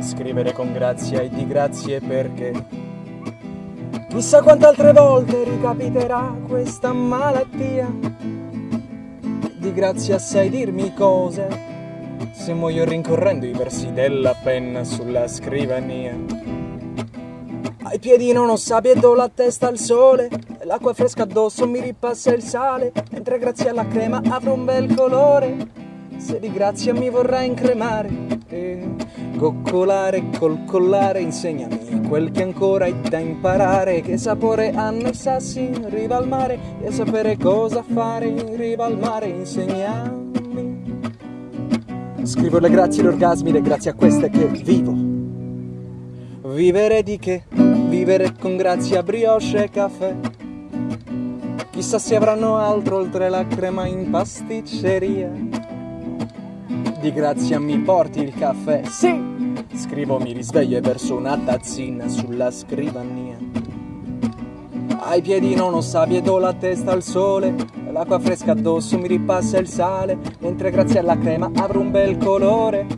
scrivere con grazia e di grazie perché chissà quante altre volte ricapiterà questa malattia. Di grazia sai dirmi cose se muoio rincorrendo i versi della penna sulla scrivania. Ai piedi non ho sabbia e do la testa al sole L'acqua fresca addosso mi ripassa il sale Mentre grazie alla crema avrò un bel colore Se di grazia mi vorrà incremare eh, Coccolare col collare insegnami Quel che ancora hai da imparare Che sapore hanno i sassi in riva al mare E sapere cosa fare in riva al mare Insegnami Scrivo le grazie gli orgasmi Le grazie a queste che vivo Vivere di che? Vivere con grazia brioche e caffè Chissà se avranno altro oltre la crema in pasticceria. Di grazia mi porti il caffè? Sì! Scrivo, mi risveglio e verso una tazzina sulla scrivania. Ai piedi non ho sabbia e do la testa al sole. L'acqua fresca addosso mi ripassa il sale. Mentre grazie alla crema avrò un bel colore.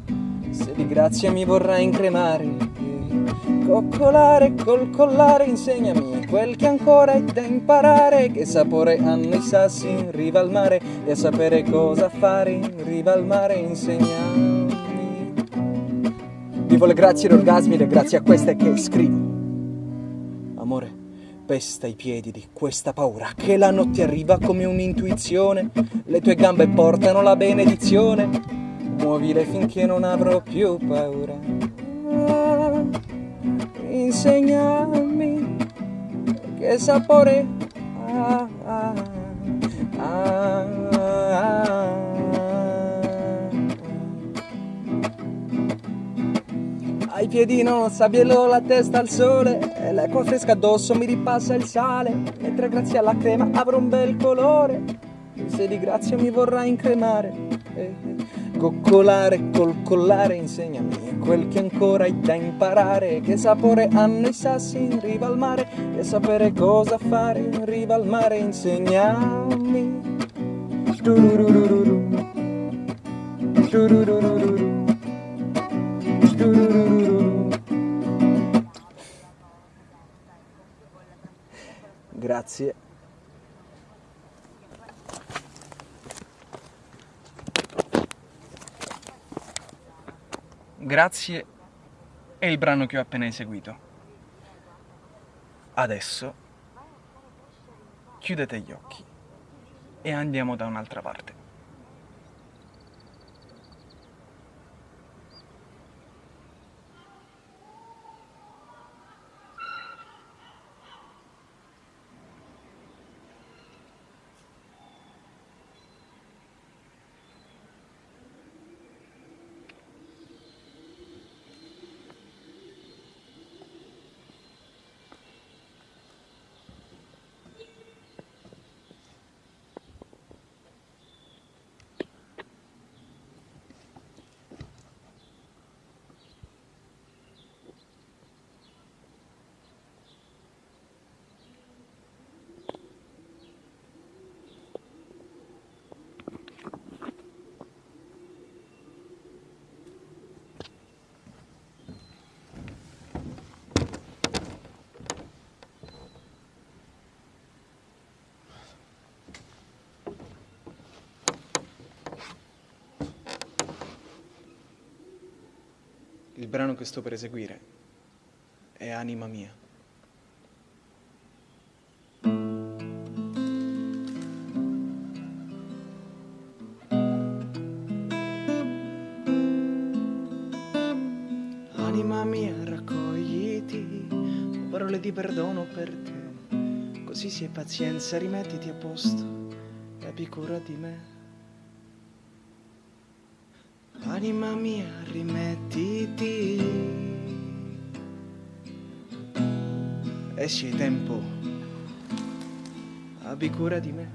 Se di grazia mi vorrà incremare. Coccolare col collare insegnami quel che ancora hai da imparare Che sapore hanno i sassi in riva al mare E a sapere cosa fare in riva al mare insegnami Vivo le grazie e orgasmi, le grazie a queste che scrivo. Amore, pesta i piedi di questa paura Che la notte arriva come un'intuizione. Le tue gambe portano la benedizione. Muovile finché non avrò più paura. Insegnami che sapore ha. Ah, ah, ah, Ai piedi non sabbiello la testa al sole e l'acqua fresca addosso mi ripassa il sale mentre grazie alla crema avrò un bel colore. Se di grazia mi vorrà incremare eh, coccolare col collare insegnami quel che ancora hai da imparare. Che sapore hanno i sassi in riva al mare? E sapere cosa fare in riva al mare? Insegnami Grazie. Grazie è il brano che ho appena eseguito. Adesso chiudete gli occhi e andiamo da un'altra parte. Il brano che sto per eseguire è Anima mia. Anima mia, raccogliti, parole di perdono per te. Così sii pazienza, rimettiti a posto e abbi cura di me. Anima mia, rimettiti. E se hai tempo, abbi cura di me.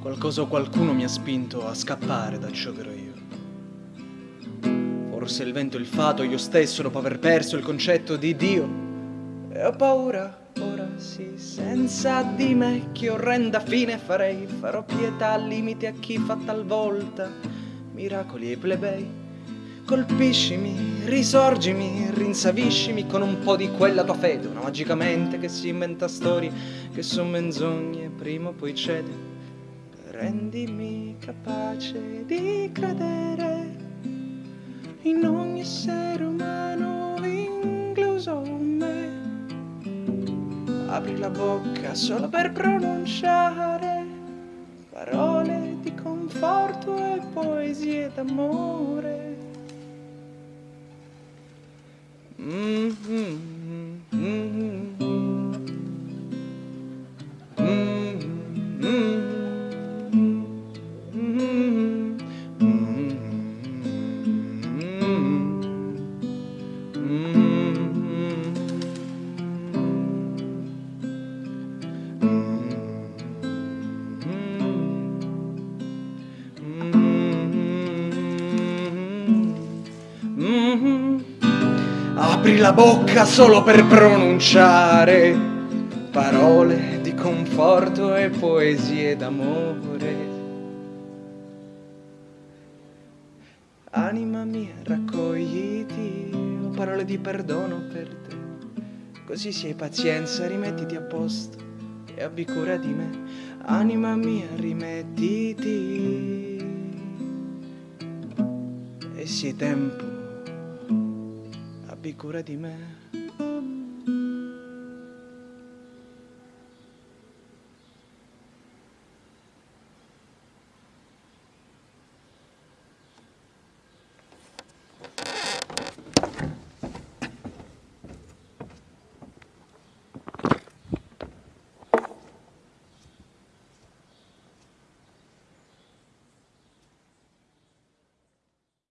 Qualcosa o qualcuno mi ha spinto a scappare da ciò che ero io. Forse il vento e il fato, io stesso, dopo aver perso il concetto di Dio. E ho paura, ora sì, senza di me, che orrenda fine farei. Farò pietà al limite a chi fa talvolta miracoli e plebei, Colpiscimi, risorgimi, rinsaviscimi con un po' di quella tua fede, una magicamente che si inventa storie che sono menzogne, prima o poi cede. Rendimi capace di credere in ogni essere umano, incluso me. Apri la bocca solo per pronunciare parole di conforto e poesie d'amore. Apri la bocca solo per pronunciare parole di conforto e poesie d'amore. Anima mia, raccogliti, ho parole di perdono per te. Così se pazienza, rimettiti a posto e abbi cura di me. Anima mia, rimettiti. E sia tempo abbi cura di me.